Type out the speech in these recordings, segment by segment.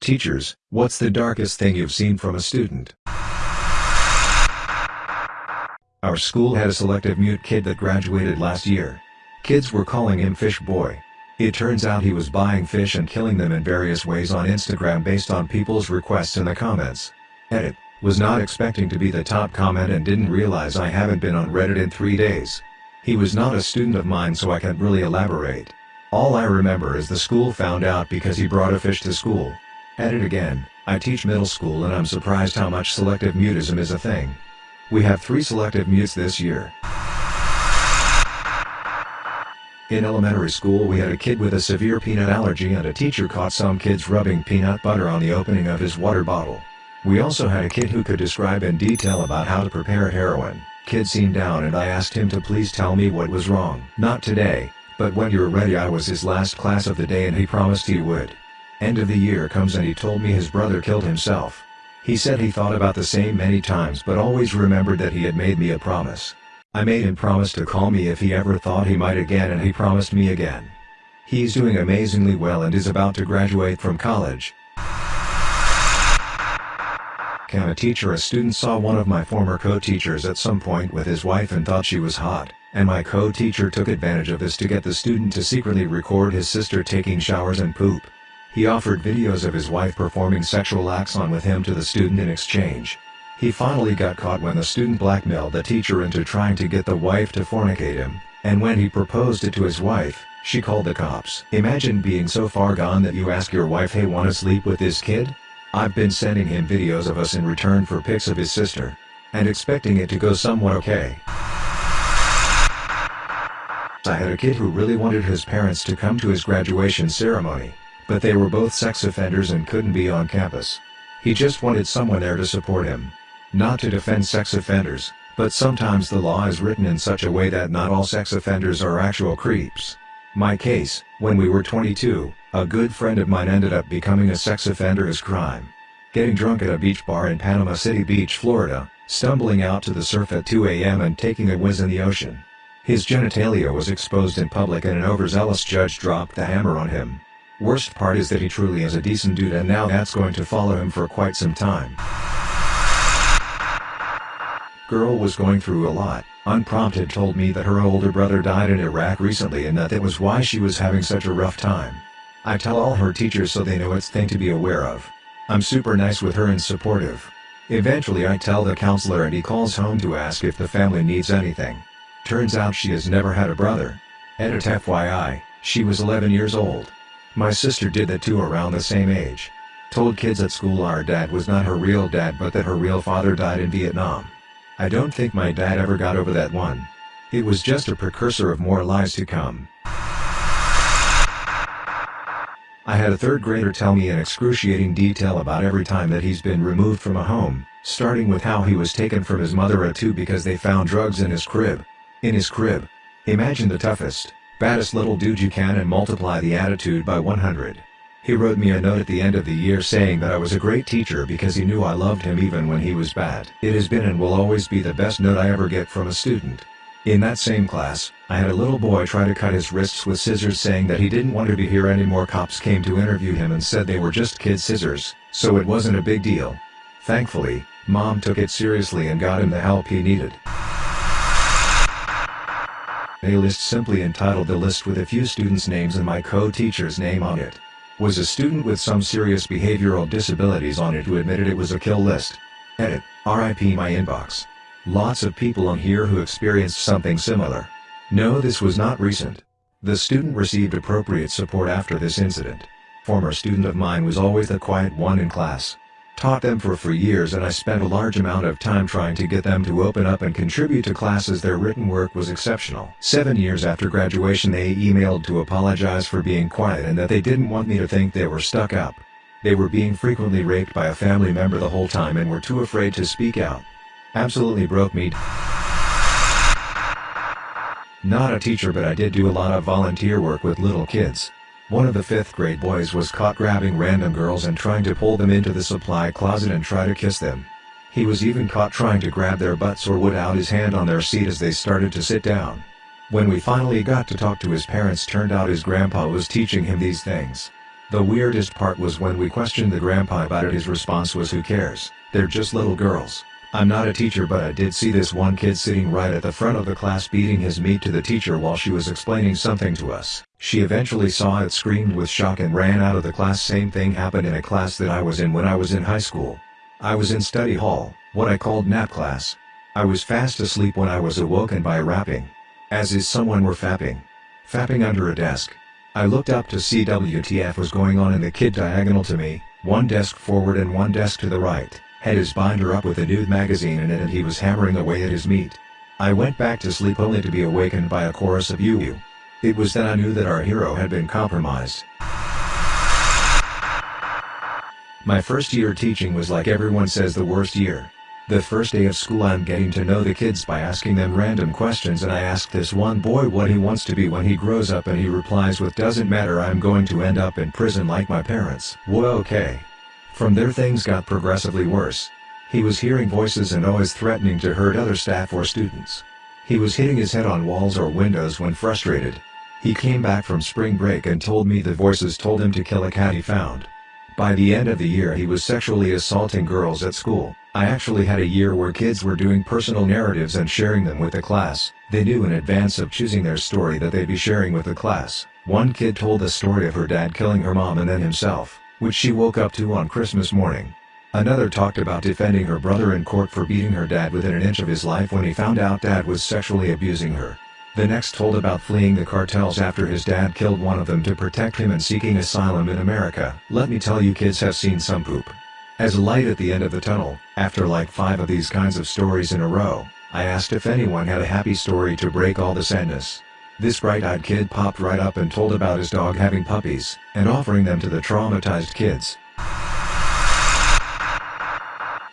Teachers, what's the darkest thing you've seen from a student? Our school had a selective mute kid that graduated last year. Kids were calling him Fish Boy. It turns out he was buying fish and killing them in various ways on Instagram based on people's requests in the comments. Edit, was not expecting to be the top comment and didn't realize I haven't been on Reddit in 3 days. He was not a student of mine so I can't really elaborate. All I remember is the school found out because he brought a fish to school. Edit again, I teach middle school and I'm surprised how much selective mutism is a thing. We have three selective mutes this year. In elementary school we had a kid with a severe peanut allergy and a teacher caught some kids rubbing peanut butter on the opening of his water bottle. We also had a kid who could describe in detail about how to prepare heroin. Kid seemed down and I asked him to please tell me what was wrong. Not today, but when you're ready I was his last class of the day and he promised he would. End of the year comes and he told me his brother killed himself. He said he thought about the same many times but always remembered that he had made me a promise. I made him promise to call me if he ever thought he might again and he promised me again. He's doing amazingly well and is about to graduate from college. Can a teacher a student saw one of my former co-teachers at some point with his wife and thought she was hot, and my co-teacher took advantage of this to get the student to secretly record his sister taking showers and poop. He offered videos of his wife performing sexual acts on with him to the student in exchange. He finally got caught when the student blackmailed the teacher into trying to get the wife to fornicate him, and when he proposed it to his wife, she called the cops. Imagine being so far gone that you ask your wife hey wanna sleep with this kid? I've been sending him videos of us in return for pics of his sister. And expecting it to go somewhat okay. I had a kid who really wanted his parents to come to his graduation ceremony. But they were both sex offenders and couldn't be on campus. He just wanted someone there to support him. Not to defend sex offenders, but sometimes the law is written in such a way that not all sex offenders are actual creeps. My case, when we were 22, a good friend of mine ended up becoming a sex offender as crime. Getting drunk at a beach bar in Panama City Beach, Florida, stumbling out to the surf at 2 a.m. and taking a whiz in the ocean. His genitalia was exposed in public and an overzealous judge dropped the hammer on him. Worst part is that he truly is a decent dude and now that's going to follow him for quite some time. Girl was going through a lot, unprompted told me that her older brother died in Iraq recently and that that was why she was having such a rough time. I tell all her teachers so they know it's thing to be aware of. I'm super nice with her and supportive. Eventually I tell the counselor and he calls home to ask if the family needs anything. Turns out she has never had a brother. Edit FYI, she was 11 years old. My sister did that too around the same age. Told kids at school our dad was not her real dad but that her real father died in Vietnam. I don't think my dad ever got over that one. It was just a precursor of more lies to come. I had a third grader tell me in excruciating detail about every time that he's been removed from a home, starting with how he was taken from his mother at two because they found drugs in his crib. In his crib. Imagine the toughest, baddest little dude you can and multiply the attitude by 100. He wrote me a note at the end of the year saying that I was a great teacher because he knew I loved him even when he was bad. It has been and will always be the best note I ever get from a student. In that same class, I had a little boy try to cut his wrists with scissors saying that he didn't want to be here anymore cops came to interview him and said they were just kid scissors, so it wasn't a big deal. Thankfully, mom took it seriously and got him the help he needed. A list simply entitled the list with a few students' names and my co-teacher's name on it. Was a student with some serious behavioral disabilities on it who admitted it was a kill list. Edit, RIP my inbox. Lots of people on here who experienced something similar. No this was not recent. The student received appropriate support after this incident. Former student of mine was always the quiet one in class. Taught them for three years and I spent a large amount of time trying to get them to open up and contribute to classes their written work was exceptional. Seven years after graduation they emailed to apologize for being quiet and that they didn't want me to think they were stuck up. They were being frequently raped by a family member the whole time and were too afraid to speak out. Absolutely broke me. Not a teacher but I did do a lot of volunteer work with little kids. One of the 5th grade boys was caught grabbing random girls and trying to pull them into the supply closet and try to kiss them. He was even caught trying to grab their butts or would out his hand on their seat as they started to sit down. When we finally got to talk to his parents turned out his grandpa was teaching him these things. The weirdest part was when we questioned the grandpa about it his response was who cares, they're just little girls. I'm not a teacher but I did see this one kid sitting right at the front of the class beating his meat to the teacher while she was explaining something to us. She eventually saw it screamed with shock and ran out of the class same thing happened in a class that I was in when I was in high school. I was in study hall, what I called nap class. I was fast asleep when I was awoken by rapping. As is someone were fapping. Fapping under a desk. I looked up to see WTF was going on in the kid diagonal to me, one desk forward and one desk to the right, had his binder up with a nude magazine in it and he was hammering away at his meat. I went back to sleep only to be awakened by a chorus of you. It was then I knew that our hero had been compromised. My first year teaching was like everyone says the worst year. The first day of school I'm getting to know the kids by asking them random questions and I ask this one boy what he wants to be when he grows up and he replies with doesn't matter I'm going to end up in prison like my parents. Whoa okay. From there things got progressively worse. He was hearing voices and always threatening to hurt other staff or students. He was hitting his head on walls or windows when frustrated. He came back from spring break and told me the voices told him to kill a cat he found. By the end of the year he was sexually assaulting girls at school. I actually had a year where kids were doing personal narratives and sharing them with the class. They knew in advance of choosing their story that they'd be sharing with the class. One kid told the story of her dad killing her mom and then himself, which she woke up to on Christmas morning. Another talked about defending her brother in court for beating her dad within an inch of his life when he found out dad was sexually abusing her. The next told about fleeing the cartels after his dad killed one of them to protect him and seeking asylum in America. Let me tell you kids have seen some poop. As a light at the end of the tunnel, after like five of these kinds of stories in a row, I asked if anyone had a happy story to break all the sadness. This bright-eyed kid popped right up and told about his dog having puppies, and offering them to the traumatized kids.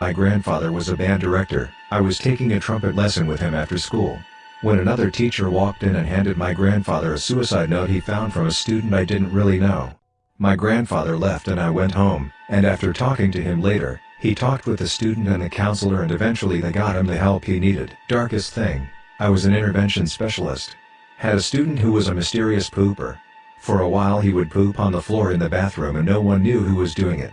My grandfather was a band director, I was taking a trumpet lesson with him after school. When another teacher walked in and handed my grandfather a suicide note he found from a student I didn't really know. My grandfather left and I went home, and after talking to him later, he talked with the student and the counselor and eventually they got him the help he needed. Darkest thing, I was an intervention specialist. Had a student who was a mysterious pooper. For a while he would poop on the floor in the bathroom and no one knew who was doing it.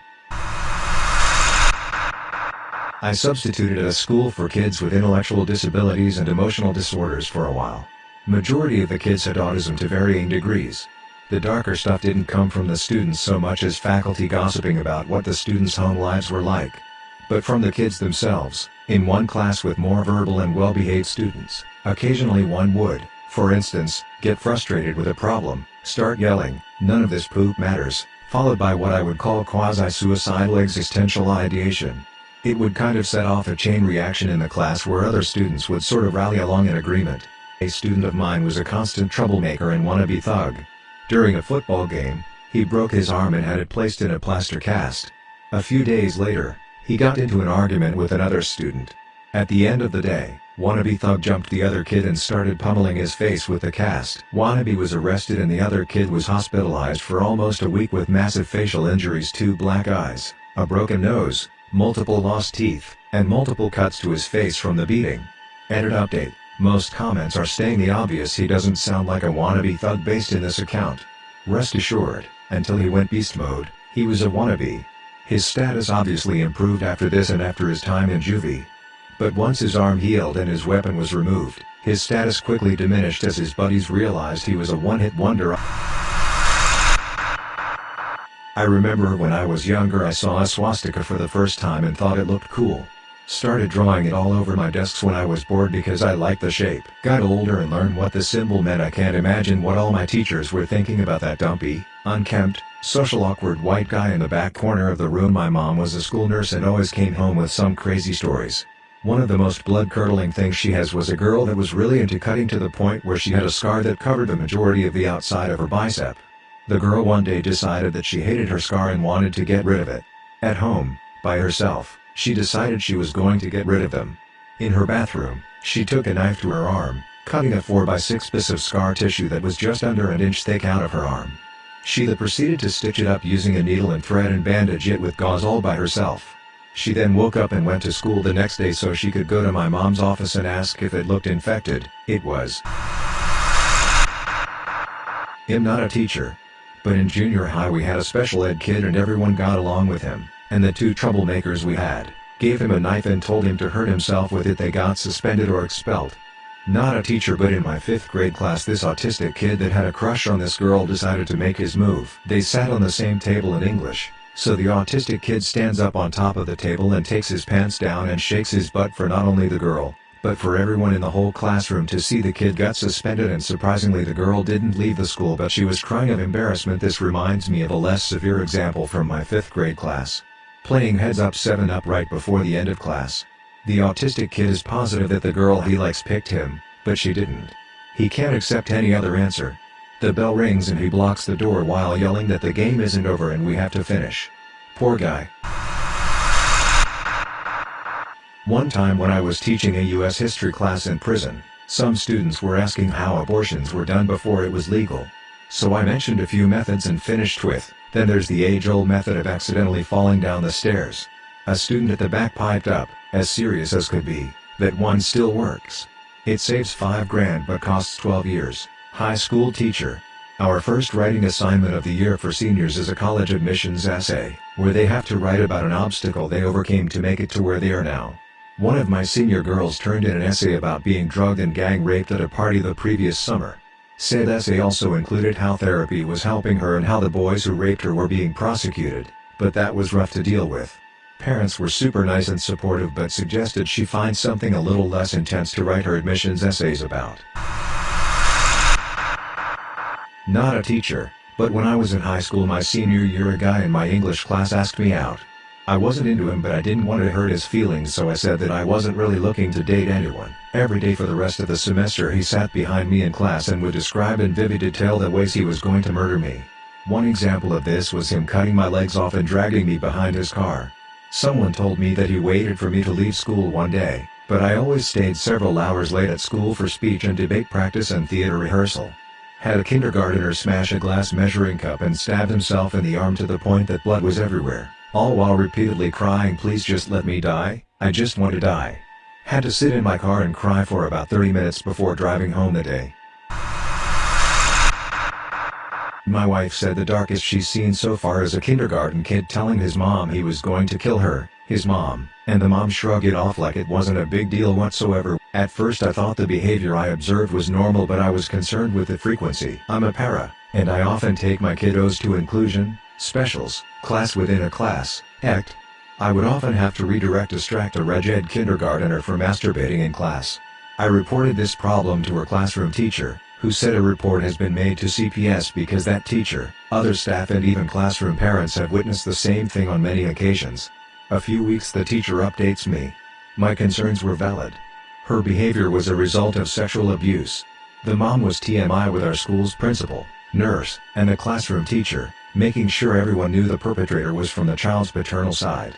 I substituted at a school for kids with intellectual disabilities and emotional disorders for a while. Majority of the kids had autism to varying degrees. The darker stuff didn't come from the students so much as faculty gossiping about what the students' home lives were like. But from the kids themselves, in one class with more verbal and well-behaved students, occasionally one would, for instance, get frustrated with a problem, start yelling, none of this poop matters, followed by what I would call quasi-suicidal existential ideation. It would kind of set off a chain reaction in the class where other students would sort of rally along in agreement. A student of mine was a constant troublemaker and wannabe thug. During a football game, he broke his arm and had it placed in a plaster cast. A few days later, he got into an argument with another student. At the end of the day, Wannabe Thug jumped the other kid and started pummeling his face with the cast. Wannabe was arrested and the other kid was hospitalized for almost a week with massive facial injuries two black eyes, a broken nose, multiple lost teeth, and multiple cuts to his face from the beating. Edit update. Most comments are staying the obvious he doesn't sound like a wannabe thug based in this account. Rest assured, until he went beast mode, he was a wannabe. His status obviously improved after this and after his time in juvie. But once his arm healed and his weapon was removed, his status quickly diminished as his buddies realized he was a one-hit wonder. I remember when I was younger I saw a swastika for the first time and thought it looked cool. Started drawing it all over my desks when I was bored because I liked the shape. Got older and learned what the symbol meant I can't imagine what all my teachers were thinking about that dumpy, unkempt, social awkward white guy in the back corner of the room my mom was a school nurse and always came home with some crazy stories. One of the most blood-curdling things she has was a girl that was really into cutting to the point where she had a scar that covered the majority of the outside of her bicep. The girl one day decided that she hated her scar and wanted to get rid of it. At home, by herself. She decided she was going to get rid of them. In her bathroom, she took a knife to her arm, cutting a 4x6 piece of scar tissue that was just under an inch thick out of her arm. She then proceeded to stitch it up using a needle and thread and bandage it with gauze all by herself. She then woke up and went to school the next day so she could go to my mom's office and ask if it looked infected. It was. I'm not a teacher. But in junior high we had a special ed kid and everyone got along with him, and the two troublemakers we had, gave him a knife and told him to hurt himself with it they got suspended or expelled. Not a teacher but in my 5th grade class this autistic kid that had a crush on this girl decided to make his move. They sat on the same table in English, so the autistic kid stands up on top of the table and takes his pants down and shakes his butt for not only the girl, but for everyone in the whole classroom to see the kid got suspended and surprisingly the girl didn't leave the school but she was crying of embarrassment this reminds me of a less severe example from my 5th grade class. Playing heads up 7 up right before the end of class. The autistic kid is positive that the girl he likes picked him, but she didn't. He can't accept any other answer. The bell rings and he blocks the door while yelling that the game isn't over and we have to finish. Poor guy. One time when I was teaching a US history class in prison, some students were asking how abortions were done before it was legal. So I mentioned a few methods and finished with, then there's the age-old method of accidentally falling down the stairs. A student at the back piped up, as serious as could be, that one still works. It saves 5 grand but costs 12 years. High school teacher. Our first writing assignment of the year for seniors is a college admissions essay, where they have to write about an obstacle they overcame to make it to where they are now. One of my senior girls turned in an essay about being drugged and gang raped at a party the previous summer. Said essay also included how therapy was helping her and how the boys who raped her were being prosecuted, but that was rough to deal with. Parents were super nice and supportive but suggested she find something a little less intense to write her admissions essays about. Not a teacher, but when I was in high school my senior year a guy in my English class asked me out. I wasn't into him but I didn't want to hurt his feelings so I said that I wasn't really looking to date anyone. Every day for the rest of the semester he sat behind me in class and would describe in vivid detail the ways he was going to murder me. One example of this was him cutting my legs off and dragging me behind his car. Someone told me that he waited for me to leave school one day, but I always stayed several hours late at school for speech and debate practice and theater rehearsal. Had a kindergartner smash a glass measuring cup and stabbed himself in the arm to the point that blood was everywhere. All while repeatedly crying please just let me die, I just want to die. Had to sit in my car and cry for about 30 minutes before driving home that day. My wife said the darkest she's seen so far is a kindergarten kid telling his mom he was going to kill her, his mom, and the mom shrugged it off like it wasn't a big deal whatsoever. At first I thought the behavior I observed was normal but I was concerned with the frequency. I'm a para, and I often take my kiddos to inclusion, specials, class within a class, ACT. I would often have to redirect distract a reg ed kindergartner for masturbating in class. I reported this problem to her classroom teacher, who said a report has been made to CPS because that teacher, other staff and even classroom parents have witnessed the same thing on many occasions. A few weeks the teacher updates me. My concerns were valid. Her behavior was a result of sexual abuse. The mom was TMI with our school's principal, nurse, and a classroom teacher, making sure everyone knew the perpetrator was from the child's paternal side.